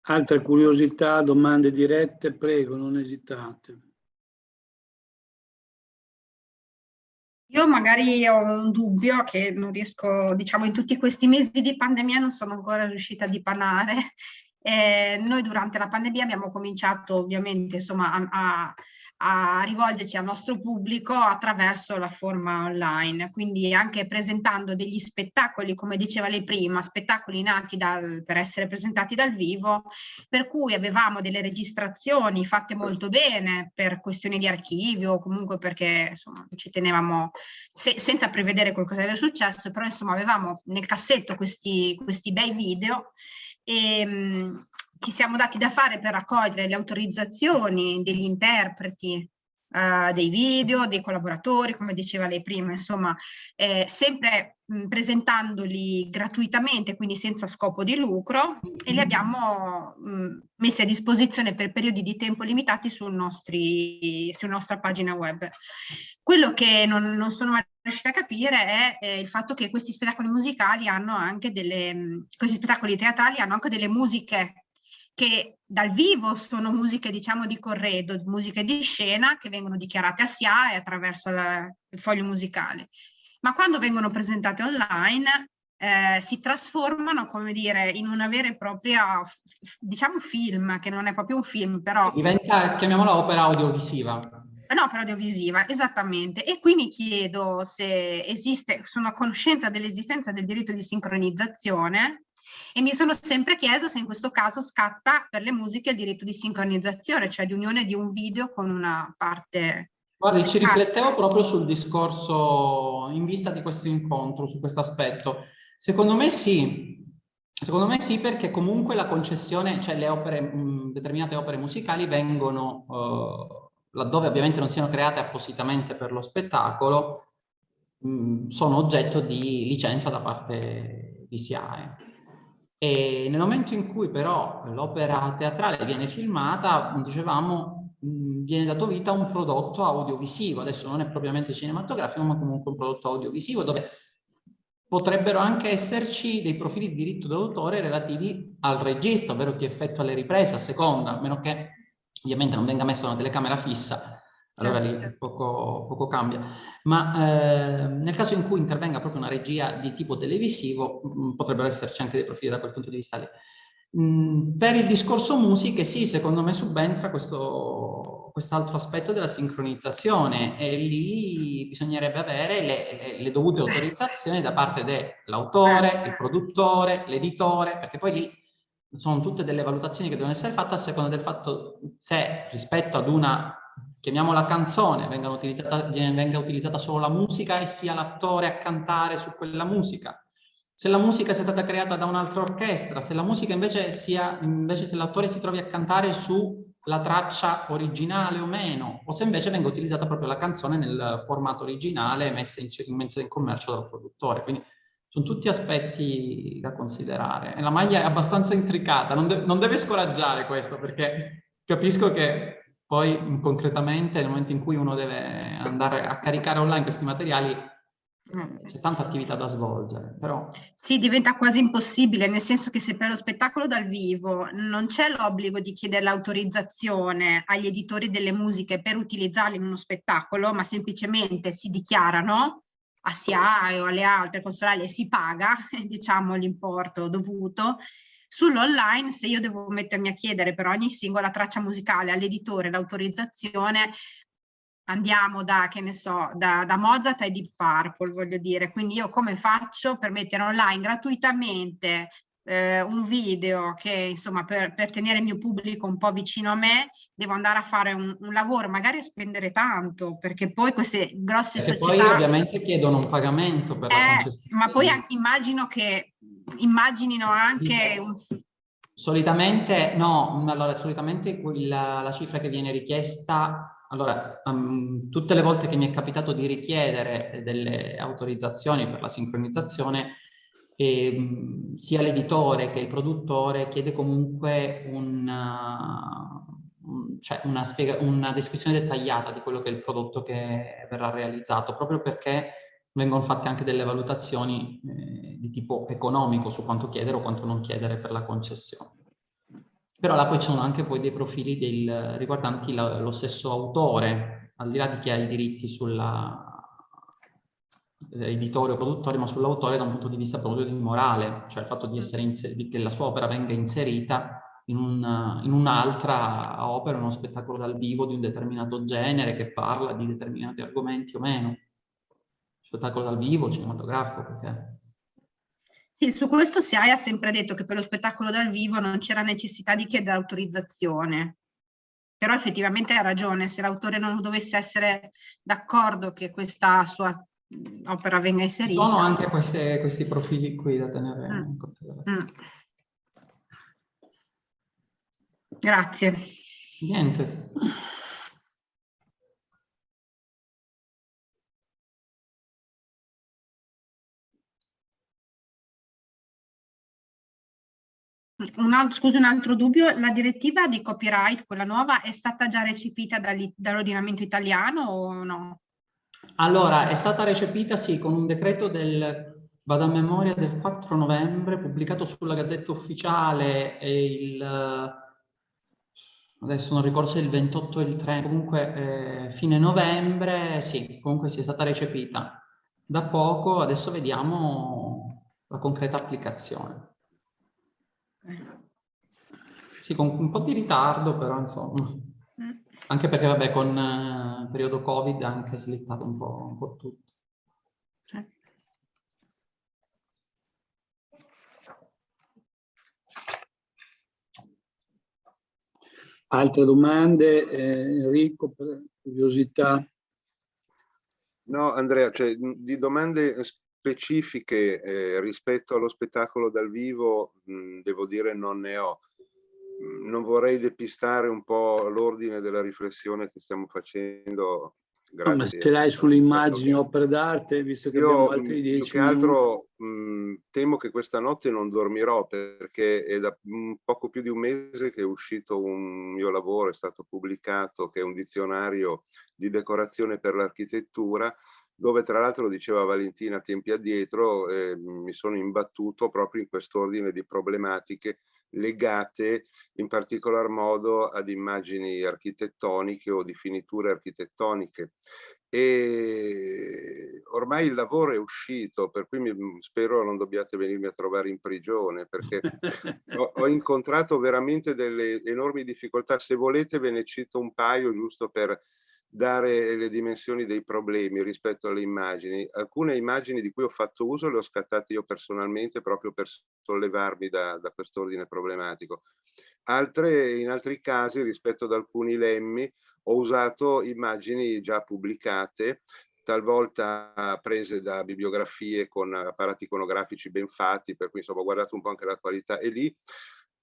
Altre curiosità, domande dirette, prego, non esitate. Io magari ho un dubbio che non riesco, diciamo, in tutti questi mesi di pandemia non sono ancora riuscita a dipanare. Eh, noi durante la pandemia abbiamo cominciato ovviamente insomma, a, a a rivolgerci al nostro pubblico attraverso la forma online, quindi anche presentando degli spettacoli, come diceva lei prima, spettacoli nati dal, per essere presentati dal vivo, per cui avevamo delle registrazioni fatte molto bene per questioni di archivio, comunque perché insomma, ci tenevamo, se, senza prevedere qualcosa che era successo, però insomma avevamo nel cassetto questi, questi bei video. E, mh, ci siamo dati da fare per raccogliere le autorizzazioni degli interpreti Uh, dei video, dei collaboratori, come diceva lei prima, insomma, eh, sempre mh, presentandoli gratuitamente, quindi senza scopo di lucro, e li abbiamo mh, messi a disposizione per periodi di tempo limitati sul nostri, sulla nostra pagina web. Quello che non, non sono riuscita a capire è eh, il fatto che questi spettacoli musicali hanno anche delle, questi spettacoli teatrali hanno anche delle musiche che dal vivo sono musiche diciamo di corredo, musiche di scena che vengono dichiarate a SIAE attraverso la, il foglio musicale, ma quando vengono presentate online eh, si trasformano, come dire, in una vera e propria, diciamo film, che non è proprio un film, però... Diventa, chiamiamola opera audiovisiva. No, opera audiovisiva, esattamente. E qui mi chiedo se esiste, sono a conoscenza dell'esistenza del diritto di sincronizzazione, e mi sono sempre chiesto se in questo caso scatta per le musiche il diritto di sincronizzazione, cioè di unione di un video con una parte... Guardi, ci riflettevo proprio sul discorso in vista di questo incontro, su questo aspetto. Secondo me sì, Secondo me sì, perché comunque la concessione, cioè le opere, mh, determinate opere musicali vengono, eh, laddove ovviamente non siano create appositamente per lo spettacolo, mh, sono oggetto di licenza da parte di SIAE. E nel momento in cui però l'opera teatrale viene filmata, dicevamo, viene dato vita a un prodotto audiovisivo, adesso non è propriamente cinematografico, ma comunque un prodotto audiovisivo dove potrebbero anche esserci dei profili di diritto d'autore relativi al regista, ovvero chi effettua le riprese a seconda, a meno che ovviamente non venga messa una telecamera fissa allora lì certo. poco, poco cambia. Ma eh, nel caso in cui intervenga proprio una regia di tipo televisivo, mh, potrebbero esserci anche dei profili da quel punto di vista lì. Mh, mm, per il discorso musiche, sì, secondo me subentra questo quest'altro aspetto della sincronizzazione e lì bisognerebbe avere le, le, le dovute autorizzazioni da parte dell'autore, il produttore, l'editore, perché poi lì sono tutte delle valutazioni che devono essere fatte a seconda del fatto se rispetto ad una, chiamiamola canzone, venga utilizzata, venga utilizzata solo la musica e sia l'attore a cantare su quella musica. Se la musica sia stata creata da un'altra orchestra, se la musica invece sia, invece se l'attore si trovi a cantare sulla traccia originale o meno, o se invece venga utilizzata proprio la canzone nel formato originale messa in, messa in commercio dal produttore. Quindi sono tutti aspetti da considerare. E la maglia è abbastanza intricata, non, de non deve scoraggiare questo, perché capisco che poi concretamente nel momento in cui uno deve andare a caricare online questi materiali c'è tanta attività da svolgere, però... Sì, diventa quasi impossibile, nel senso che se per lo spettacolo dal vivo non c'è l'obbligo di chiedere l'autorizzazione agli editori delle musiche per utilizzarli in uno spettacolo, ma semplicemente si dichiarano, a SIAE o alle altre consolari e si paga, diciamo, l'importo dovuto. Sull'online, se io devo mettermi a chiedere per ogni singola traccia musicale all'editore l'autorizzazione, andiamo da, che ne so, da, da Mozart ai Deep Purple, voglio dire. Quindi io come faccio per mettere online gratuitamente eh, un video che insomma per, per, tenere il mio pubblico un po' vicino a me devo andare a fare un, un lavoro magari a spendere tanto perché poi queste grosse perché società poi ovviamente chiedono un pagamento per eh, la concessione. ma poi anche, immagino che immaginino anche un... solitamente no allora solitamente quella, la cifra che viene richiesta allora, um, tutte le volte che mi è capitato di richiedere delle autorizzazioni per la sincronizzazione, e, sia l'editore che il produttore chiede comunque una, cioè una, spiega, una, descrizione dettagliata di quello che è il prodotto che verrà realizzato, proprio perché vengono fatte anche delle valutazioni eh, di tipo economico su quanto chiedere o quanto non chiedere per la concessione. Però là poi ci sono anche poi dei profili del, riguardanti la, lo stesso autore, al di là di chi ha i diritti sulla, editore o produttore, ma sull'autore da un punto di vista proprio di morale, cioè il fatto di essere che la sua opera venga inserita in, un, un'altra opera, uno spettacolo dal vivo di un determinato genere che parla di determinati argomenti o meno. Spettacolo dal vivo, cinematografico, perché... Sì, su questo SIAE ha sempre detto che per lo spettacolo dal vivo non c'era necessità di chiedere autorizzazione. Però effettivamente ha ragione, se l'autore non dovesse essere d'accordo che questa sua opera venga inserita. Sono anche queste, questi profili qui da tenere mm. in considerazione. Mm. Grazie. Niente. Un altro, scusi, un altro dubbio, la direttiva di copyright, quella nuova, è stata già recepita dall'ordinamento italiano o no? Allora, è stata recepita, sì, con un decreto del, vado a memoria, del 4 novembre, pubblicato sulla Gazzetta Ufficiale e il, adesso non ricordo se il 28 o il 3, comunque eh, fine novembre, sì, comunque sì, è stata recepita da poco, adesso vediamo la concreta applicazione. Sì, con un po' di ritardo, però insomma. Anche perché, vabbè, con eh, periodo Covid ha anche slittato un po', un po tutto. Altre domande? Eh, Enrico, per curiosità. No, Andrea, cioè, di domande specifiche eh, rispetto allo spettacolo dal vivo, mh, devo dire non ne ho non vorrei depistare un po' l'ordine della riflessione che stiamo facendo. Grazie. Ma ce l'hai sulle immagini opere d'arte, visto che Io, abbiamo altri dieci più che altro mh, temo che questa notte non dormirò perché è da mh, poco più di un mese che è uscito un mio lavoro, è stato pubblicato, che è un dizionario di decorazione per l'architettura dove tra l'altro diceva Valentina tempi addietro eh, mi sono imbattuto proprio in quest'ordine di problematiche legate in particolar modo ad immagini architettoniche o di finiture architettoniche. E ormai il lavoro è uscito, per cui mi, spero non dobbiate venirmi a trovare in prigione, perché ho, ho, incontrato veramente delle enormi difficoltà. Se volete ve ne cito un paio, giusto per dare le dimensioni dei problemi rispetto alle immagini. Alcune immagini di cui ho fatto uso le ho scattate io personalmente proprio per sollevarmi da, da quest'ordine problematico. Altre, in altri casi, rispetto ad alcuni lemmi, ho usato immagini già pubblicate, talvolta prese da bibliografie con apparati iconografici ben fatti, per cui insomma ho guardato un po' anche la qualità e lì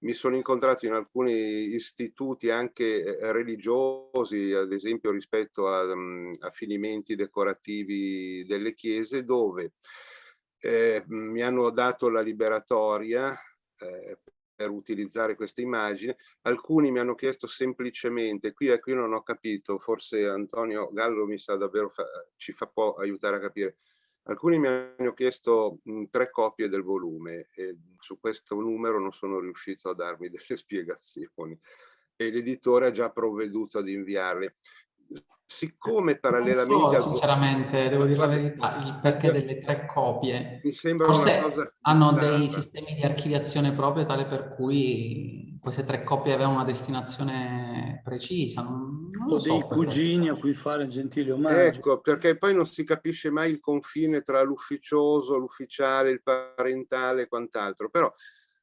mi sono incontrato in alcuni istituti anche eh, religiosi, ad esempio rispetto a, um, a finimenti decorativi delle chiese, dove eh, mi hanno dato la liberatoria eh, per utilizzare queste immagini. Alcuni mi hanno chiesto semplicemente, qui, qui non ho capito, forse Antonio Gallo mi sa davvero, fa, ci fa può aiutare a capire, Alcuni mi hanno chiesto mh, tre copie del volume e su questo numero non sono riuscito a darmi delle spiegazioni e l'editore ha già provveduto ad inviarle. Siccome parallelamente... So, sinceramente, devo dire la verità, il perché delle tre copie. Mi sembra Forse una cosa hanno dei sistemi di archiviazione proprio tale per cui queste tre copie avevano una destinazione precisa. Non, non o so dei cugini a cui fare gentile omaggio. Ecco, perché poi non si capisce mai il confine tra l'ufficioso, l'ufficiale, il parentale e quant'altro. Però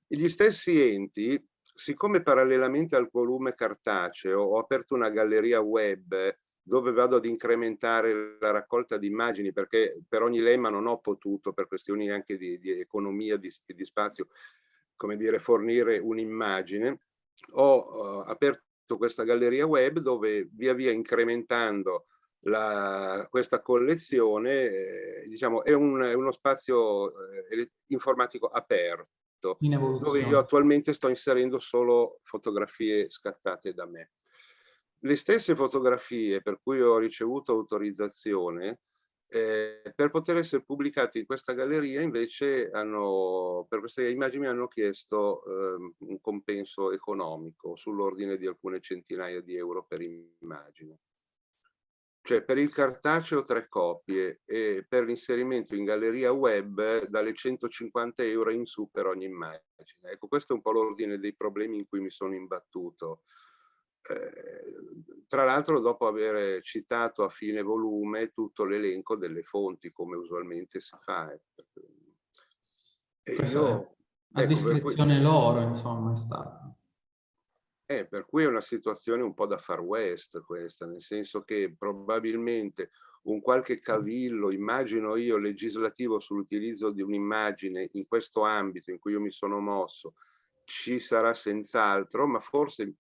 gli stessi enti, siccome parallelamente al volume cartaceo ho aperto una galleria web dove vado ad incrementare la raccolta di immagini, perché per ogni lemma non ho potuto, per questioni anche di, di economia, di, di spazio, come dire, fornire un'immagine, ho uh, aperto questa galleria web dove via via incrementando la, questa collezione, eh, diciamo, è, un, è, uno spazio eh, informatico aperto, dove io attualmente sto inserendo solo fotografie scattate da me. Le stesse fotografie per cui ho ricevuto autorizzazione eh, per poter essere pubblicate in questa galleria invece hanno, per queste immagini hanno chiesto eh, un compenso economico sull'ordine di alcune centinaia di euro per immagine. Cioè per il cartaceo tre copie e per l'inserimento in galleria web dalle 150 euro in su per ogni immagine. Ecco, questo è un po' l'ordine dei problemi in cui mi sono imbattuto. Eh, tra l'altro dopo aver citato a fine volume tutto l'elenco delle fonti come usualmente si fa. Eh, e io, a ecco, discrezione cui, loro insomma è stato. Eh, per cui è una situazione un po' da far west questa, nel senso che probabilmente un qualche cavillo, immagino io, legislativo sull'utilizzo di un'immagine in questo ambito in cui io mi sono mosso, ci sarà senz'altro, ma forse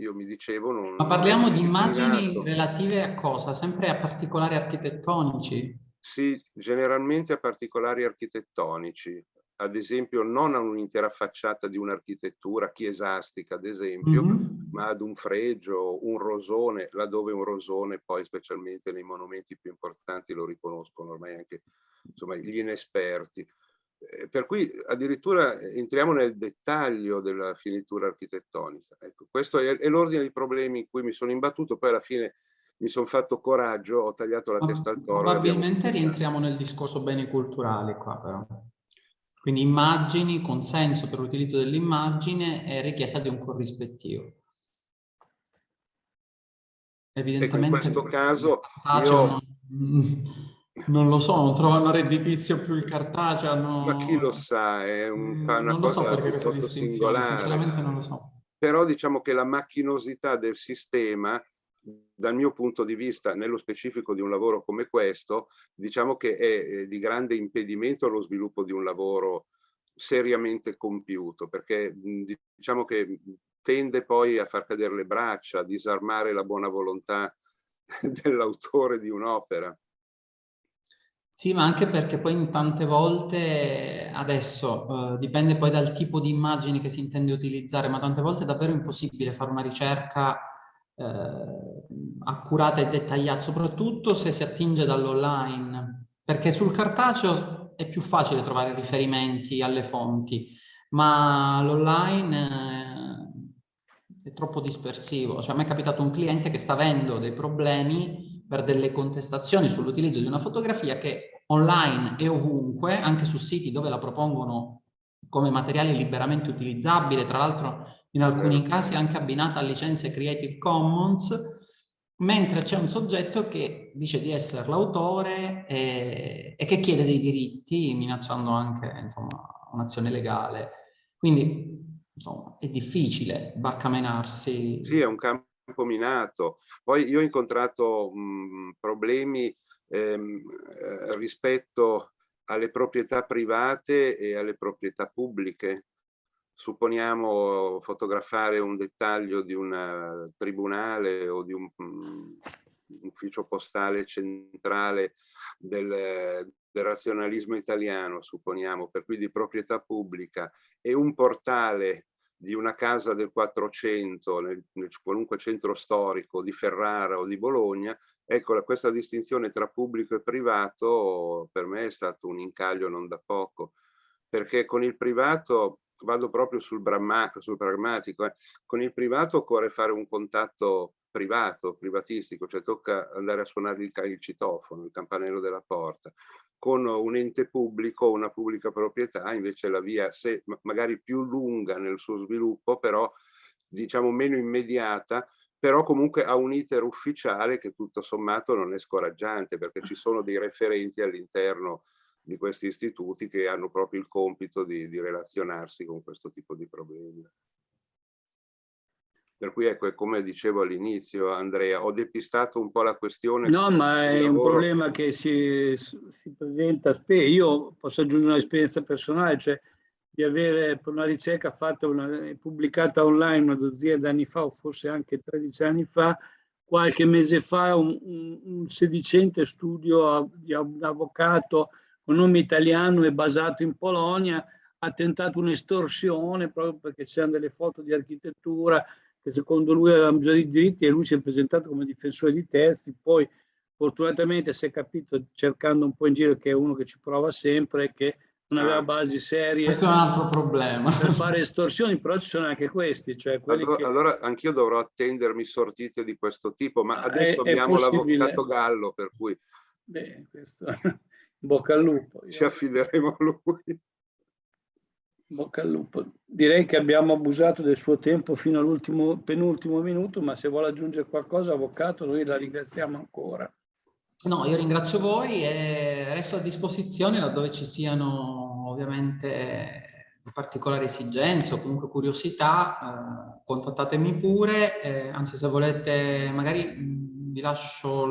io mi dicevo... Non, Ma parliamo di immagini relative a cosa? Sempre a particolari architettonici? Sì, generalmente a particolari architettonici. Ad esempio non a un'intera facciata di un'architettura chiesastica, ad esempio, mm -hmm. ma ad un fregio, un rosone, laddove un rosone poi specialmente nei monumenti più importanti lo riconoscono ormai anche insomma, gli inesperti. Eh, per cui addirittura entriamo nel dettaglio della finitura architettonica. Ecco, questo è, è l'ordine dei problemi in cui mi sono imbattuto, poi alla fine mi sono fatto coraggio, ho tagliato la testa al toro. Probabilmente rientriamo nel discorso beni culturali qua però. Quindi immagini, consenso per l'utilizzo dell'immagine e richiesta di un corrispettivo. Evidentemente ecco, in questo caso io... Non lo so, non trovano redditizio più il cartaceo. Hanno... Ma chi lo sa, è un, una non cosa so perché questa distinzione, sinceramente non lo so. Però diciamo che la macchinosità del sistema, dal mio punto di vista, nello specifico di un lavoro come questo, diciamo che è di grande impedimento allo sviluppo di un lavoro seriamente compiuto, perché diciamo che tende poi a far cadere le braccia, a disarmare la buona volontà dell'autore di un'opera. Sì, ma anche perché poi tante volte, adesso eh, dipende poi dal tipo di immagini che si intende utilizzare, ma tante volte è davvero impossibile fare una ricerca eh, accurata e dettagliata, soprattutto se si attinge dall'online, perché sul cartaceo è più facile trovare riferimenti alle fonti, ma l'online eh, è troppo dispersivo. Cioè a me è capitato un cliente che sta avendo dei problemi per delle contestazioni sull'utilizzo di una fotografia che online e ovunque, anche su siti dove la propongono come materiale liberamente utilizzabile, tra l'altro in alcuni casi anche abbinata a licenze Creative Commons, mentre c'è un soggetto che dice di essere l'autore e, e, che chiede dei diritti, minacciando anche un'azione legale. Quindi, insomma, è difficile barcamenarsi. Sì, è un campo minato. Poi io ho incontrato mh, problemi ehm, eh, rispetto alle proprietà private e alle proprietà pubbliche. Supponiamo fotografare un dettaglio di un eh, tribunale o di un um, ufficio postale centrale del, del razionalismo italiano, supponiamo, per cui di proprietà pubblica, e un portale di una casa del 400 nel, nel, qualunque centro storico di Ferrara o di Bologna, ecco questa distinzione tra pubblico e privato per me è stato un incaglio non da poco, perché con il privato vado proprio sul, sul pragmatico, eh. con il privato occorre fare un contatto privato, privatistico, cioè tocca andare a suonare il, il citofono, il campanello della porta con un ente pubblico, una pubblica proprietà, invece la via, se magari più lunga nel suo sviluppo, però diciamo meno immediata, però comunque ha un iter ufficiale che tutto sommato non è scoraggiante perché ci sono dei referenti all'interno di questi istituti che hanno proprio il compito di, di relazionarsi con questo tipo di problemi. Per cui ecco, come dicevo all'inizio, Andrea, ho depistato un po' la questione. No, ma è lavoro. un problema che si, si presenta spesso. Io posso aggiungere un'esperienza personale, cioè di avere per una ricerca fatta, una, pubblicata online una dozzina di anni fa, o forse anche 13 anni fa, qualche mese fa un, un, un sedicente studio di un avvocato con nome italiano e basato in Polonia ha tentato un'estorsione proprio perché c'erano delle foto di architettura che secondo lui aveva bisogno di diritti e lui si è presentato come difensore di terzi, poi fortunatamente si è capito cercando un po' in giro che è uno che ci prova sempre che non aveva ah. basi serie. Questo è un altro problema. Per fare estorsioni, però ci sono anche questi. Cioè allora, che... allora anch'io dovrò attendermi sortite di questo tipo, ma ah, adesso è, abbiamo l'avvocato Gallo, per cui... Beh, questo... bocca al lupo. Ci affideremo a lui. Bocca al lupo. Direi che abbiamo abusato del suo tempo fino all'ultimo penultimo minuto, ma se vuole aggiungere qualcosa, avvocato, noi la ringraziamo ancora. No, io ringrazio voi e resto a disposizione laddove ci siano ovviamente particolari esigenze o comunque curiosità, eh, contattatemi pure, eh, anzi se volete magari vi lascio,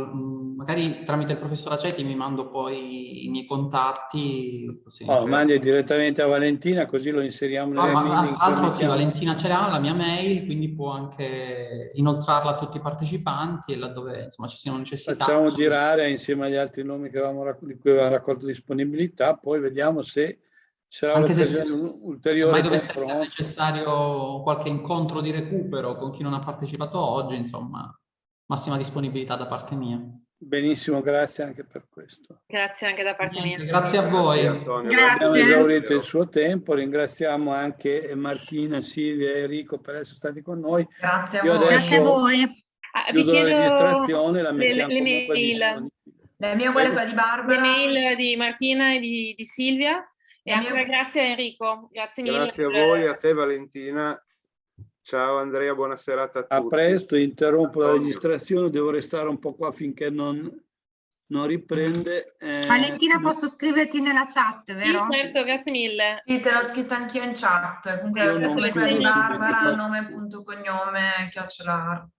magari tramite il professor Acetti mi mando poi i miei contatti. Così, oh, mandi direttamente a Valentina così lo inseriamo nelle no, ma, Altro sì, Valentina ce l'ha, la mia mail, quindi può anche inoltrarla a tutti i partecipanti e laddove insomma ci siano necessità. Facciamo girare insieme agli altri nomi che avevamo, di cui avevamo raccolto disponibilità, poi vediamo se sarà anche se ulteriore mai dovesse essere necessario qualche incontro di recupero con chi non ha partecipato oggi, insomma massima disponibilità da parte mia. Benissimo, grazie anche per questo. Grazie anche da parte Niente, mia. Grazie a voi. Grazie. Abbiamo esaurito il suo tempo, ringraziamo anche Martina, Silvia e Enrico per essere stati con noi. Grazie a voi. Grazie a voi. Ah, vi chiedo la registrazione, la le, le mail. La mia quella di Barbara. Le mail di Martina e di, di Silvia. E ancora grazie a Enrico. Grazie mille. Grazie a voi, a te Valentina Ciao Andrea, buona serata a tutti. A presto, interrompo la registrazione, devo restare un po' qua finché non, non riprende. Eh, Valentina, posso scriverti nella chat, vero? Sì, certo, grazie mille. Sì, te l'ho scritto anch'io in chat. Comunque, come sei Barbara, nome, punto, cognome, chiocciola art.